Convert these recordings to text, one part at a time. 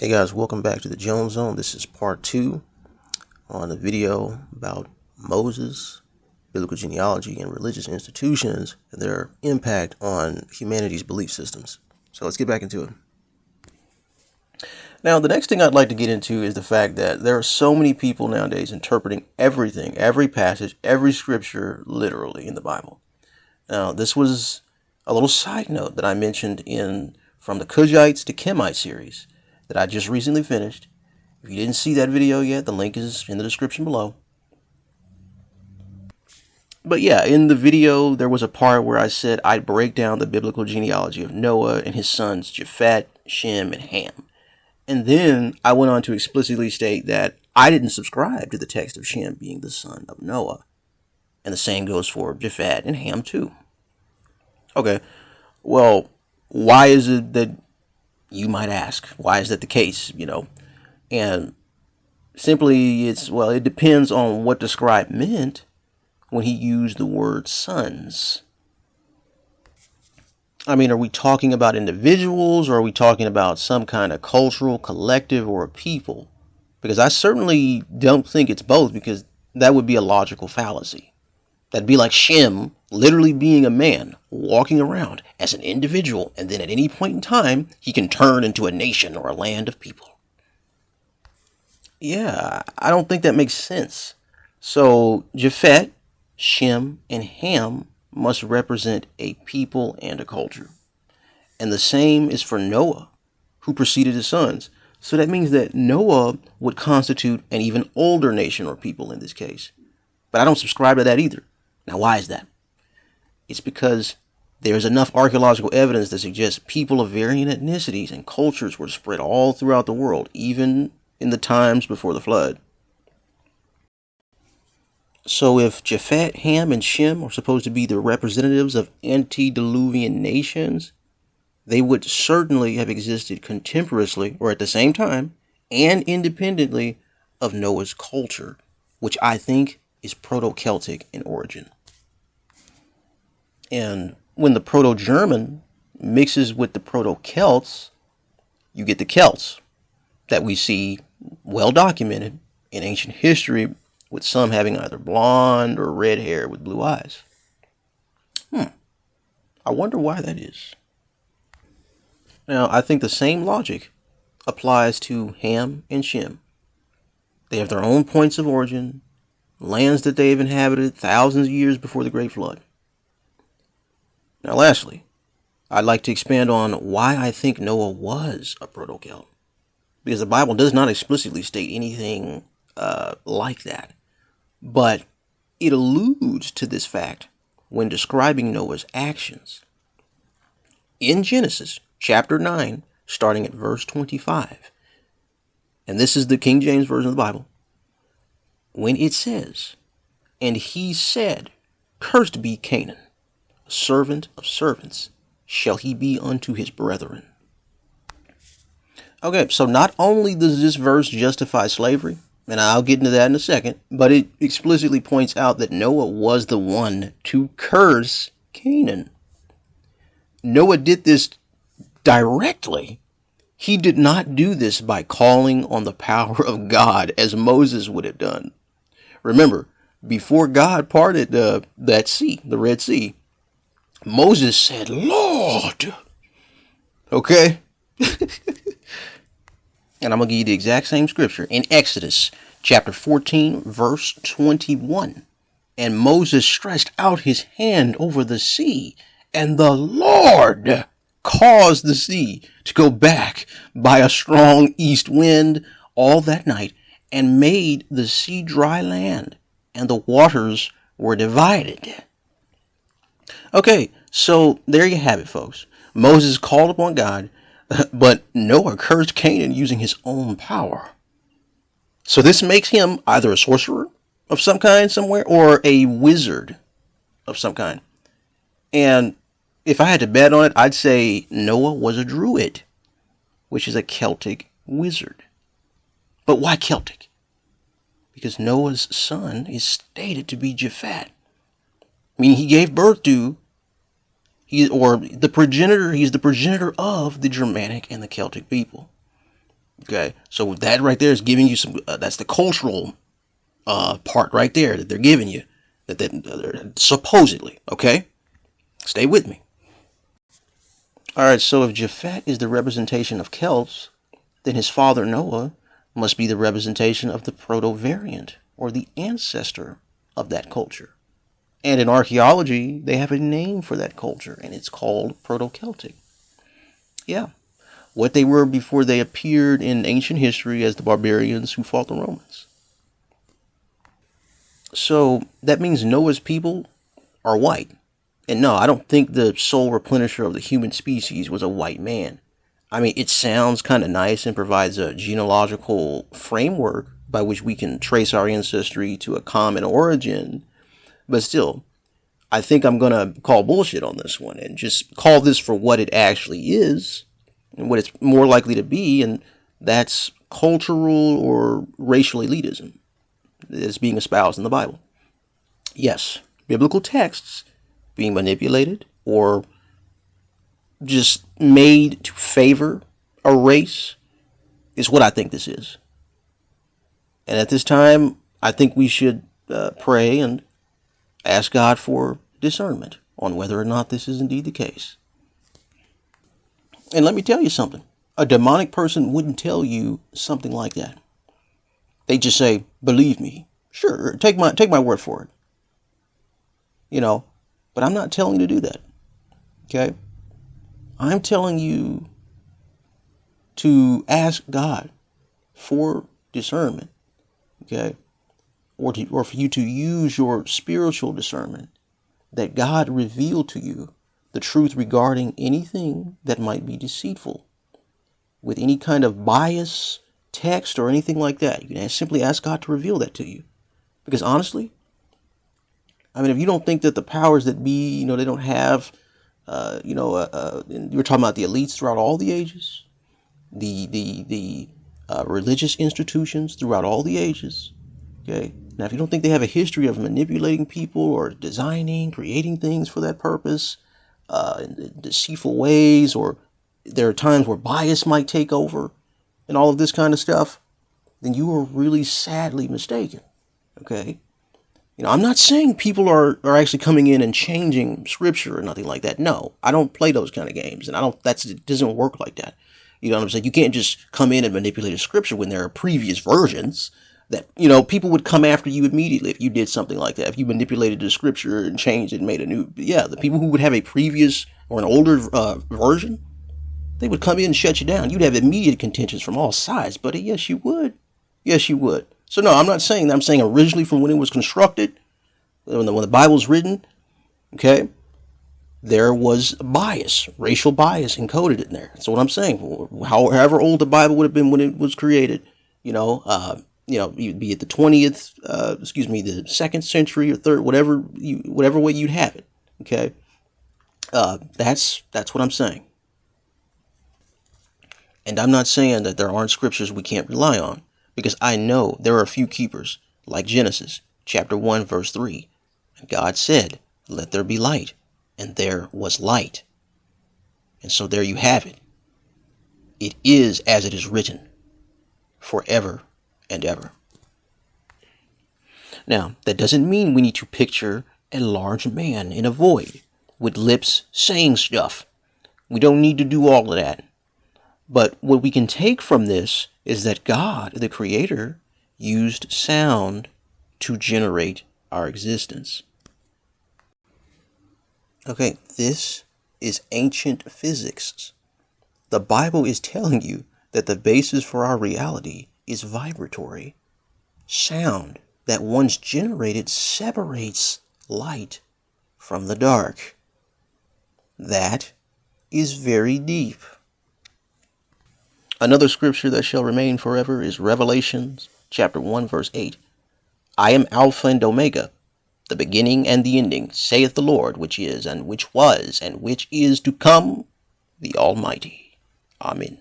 Hey guys, welcome back to the Jones Zone. This is part two on the video about Moses, biblical genealogy, and religious institutions and their impact on humanity's belief systems. So let's get back into it. Now, the next thing I'd like to get into is the fact that there are so many people nowadays interpreting everything, every passage, every scripture literally in the Bible. Now, this was a little side note that I mentioned in From the Cushites to Kemite series that I just recently finished. If you didn't see that video yet, the link is in the description below. But yeah, in the video, there was a part where I said I'd break down the biblical genealogy of Noah and his sons Japhet, Shem, and Ham. And then I went on to explicitly state that I didn't subscribe to the text of Shem being the son of Noah. And the same goes for Japhet and Ham too. Okay, well, why is it that you might ask, why is that the case? You know, and simply it's well, it depends on what the scribe meant when he used the word sons. I mean, are we talking about individuals or are we talking about some kind of cultural collective or a people? Because I certainly don't think it's both because that would be a logical fallacy. That'd be like Shem literally being a man walking around as an individual, and then at any point in time, he can turn into a nation or a land of people. Yeah, I don't think that makes sense. So, Japhet, Shem, and Ham must represent a people and a culture. And the same is for Noah, who preceded his sons. So that means that Noah would constitute an even older nation or people in this case. But I don't subscribe to that either. Now, why is that? It's because there's enough archaeological evidence that suggests people of varying ethnicities and cultures were spread all throughout the world, even in the times before the flood. So, if Japhet, Ham, and Shem are supposed to be the representatives of antediluvian nations, they would certainly have existed contemporaneously or at the same time and independently of Noah's culture, which I think is Proto Celtic in origin. And when the Proto German mixes with the Proto Celts, you get the Celts that we see well documented in ancient history, with some having either blonde or red hair with blue eyes. Hmm. I wonder why that is. Now, I think the same logic applies to Ham and Shem. They have their own points of origin, lands that they have inhabited thousands of years before the Great Flood. Now, lastly, I'd like to expand on why I think Noah was a proto-Celt. Because the Bible does not explicitly state anything uh, like that. But it alludes to this fact when describing Noah's actions. In Genesis chapter 9, starting at verse 25, and this is the King James Version of the Bible, when it says, And he said, Cursed be Canaan servant of servants shall he be unto his brethren. Okay, so not only does this verse justify slavery, and I'll get into that in a second, but it explicitly points out that Noah was the one to curse Canaan. Noah did this directly. He did not do this by calling on the power of God as Moses would have done. Remember, before God parted uh, that sea, the Red Sea, Moses said, Lord. Okay? and I'm going to give you the exact same scripture in Exodus chapter 14, verse 21. And Moses stretched out his hand over the sea, and the Lord caused the sea to go back by a strong east wind all that night, and made the sea dry land, and the waters were divided. Okay, so there you have it, folks. Moses called upon God, but Noah cursed Canaan using his own power. So this makes him either a sorcerer of some kind somewhere or a wizard of some kind. And if I had to bet on it, I'd say Noah was a druid, which is a Celtic wizard. But why Celtic? Because Noah's son is stated to be Japhet. I mean, he gave birth to, he or the progenitor. He's the progenitor of the Germanic and the Celtic people. Okay, so that right there is giving you some. Uh, that's the cultural uh, part right there that they're giving you. That they're supposedly. Okay, stay with me. All right, so if Japhet is the representation of Celts, then his father Noah must be the representation of the proto variant or the ancestor of that culture. And in archaeology, they have a name for that culture, and it's called Proto Celtic. Yeah, what they were before they appeared in ancient history as the barbarians who fought the Romans. So that means Noah's people are white. And no, I don't think the sole replenisher of the human species was a white man. I mean, it sounds kind of nice and provides a genealogical framework by which we can trace our ancestry to a common origin. But still, I think I'm going to call bullshit on this one and just call this for what it actually is and what it's more likely to be, and that's cultural or racial elitism that's being espoused in the Bible. Yes, biblical texts being manipulated or just made to favor a race is what I think this is. And at this time, I think we should uh, pray and ask God for discernment on whether or not this is indeed the case. And let me tell you something a demonic person wouldn't tell you something like that. They just say, believe me. Sure, take my take my word for it. You know, but I'm not telling you to do that. Okay? I'm telling you to ask God for discernment, okay? Or, to, or for you to use your spiritual discernment that God revealed to you the truth regarding anything that might be deceitful with any kind of bias, text, or anything like that. You can simply ask God to reveal that to you. Because honestly, I mean, if you don't think that the powers that be, you know, they don't have uh, you know, uh, uh, you're talking about the elites throughout all the ages, the the the uh, religious institutions throughout all the ages. Okay. Now, if you don't think they have a history of manipulating people or designing, creating things for that purpose, uh, in deceitful ways, or there are times where bias might take over, and all of this kind of stuff, then you are really sadly mistaken. Okay. You know, I'm not saying people are, are actually coming in and changing scripture or nothing like that. No, I don't play those kind of games, and I don't. That's it doesn't work like that. You know what I'm saying? You can't just come in and manipulate a scripture when there are previous versions that you know people would come after you immediately if you did something like that. If you manipulated the scripture and changed it and made a new, yeah, the people who would have a previous or an older uh, version, they would come in and shut you down. You'd have immediate contentions from all sides, buddy. Yes, you would. Yes, you would. So no, I'm not saying that. I'm saying originally from when it was constructed, when the, when the Bible was written, okay, there was bias, racial bias encoded in there. That's what I'm saying. However old the Bible would have been when it was created, you know, uh, you know, you'd be at the 20th, uh, excuse me, the second century or third, whatever you, whatever way you'd have it. Okay, uh, that's that's what I'm saying. And I'm not saying that there aren't scriptures we can't rely on because I know there are a few keepers, like Genesis chapter 1, verse 3. And God said, Let there be light, and there was light. And so there you have it. It is as it is written, forever and ever. Now, that doesn't mean we need to picture a large man in a void with lips saying stuff. We don't need to do all of that. But what we can take from this is that God, the Creator, used sound to generate our existence. Okay, this is ancient physics. The Bible is telling you that the basis for our reality is vibratory. Sound that once generated separates light from the dark. That is very deep. Another scripture that shall remain forever is Revelations chapter 1 verse 8. I am Alpha and Omega, the beginning and the ending, saith the Lord, which is and which was and which is to come, the Almighty. Amen.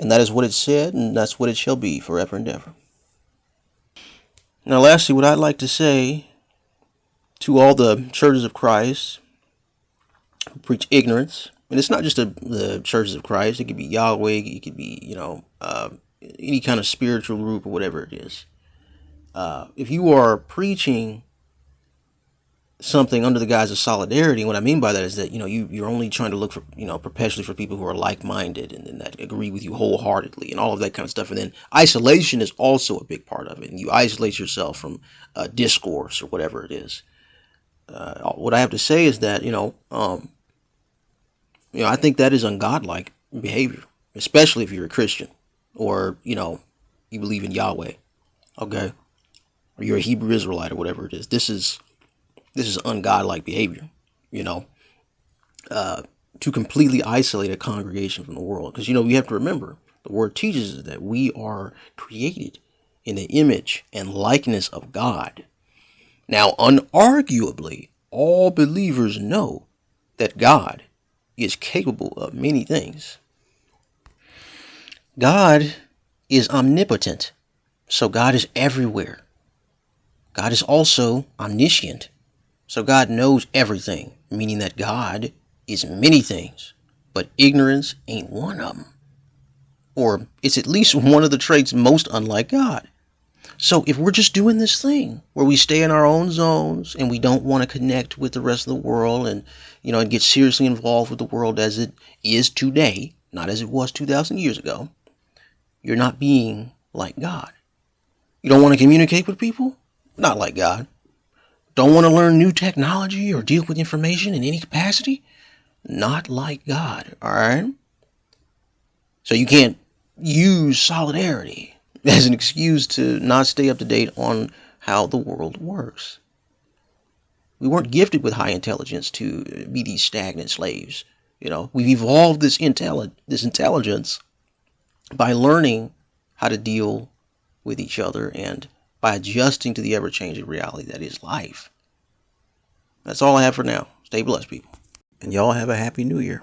And that is what it said, and that's what it shall be forever and ever. Now, lastly, what I'd like to say to all the churches of Christ who preach ignorance And it's not just a, the churches of Christ. It could be Yahweh. It could be, you know, uh, any kind of spiritual group or whatever it is. Uh, if you are preaching something under the guise of solidarity. And what I mean by that is that you know you you're only trying to look for you know perpetually for people who are like-minded and, and that agree with you wholeheartedly and all of that kind of stuff. And then isolation is also a big part of it. And you isolate yourself from uh, discourse or whatever it is. Uh, what I have to say is that you know um, you know I think that is ungodlike behavior, especially if you're a Christian or you know you believe in Yahweh, okay, or you're a Hebrew Israelite or whatever it is. This is this is ungodlike behavior, you know, uh, to completely isolate a congregation from the world. Because, you know, we have to remember the word teaches us that we are created in the image and likeness of God. Now, unarguably, all believers know that God is capable of many things. God is omnipotent, so God is everywhere. God is also omniscient, so God knows everything, meaning that God is many things, but ignorance ain't one of them. Or it's at least one of the traits most unlike God. So if we're just doing this thing where we stay in our own zones and we don't want to connect with the rest of the world and you know and get seriously involved with the world as it is today, not as it was 2000 years ago, you're not being like God. You don't want to communicate with people? Not like God. Don't want to learn new technology or deal with information in any capacity? Not like God, all right? So you can't use solidarity as an excuse to not stay up to date on how the world works. We weren't gifted with high intelligence to be these stagnant slaves. You know, we've evolved this intelli- this intelligence by learning how to deal with each other and by adjusting to the ever changing reality that is life. That's all I have for now. Stay blessed, people. And y'all have a happy new year.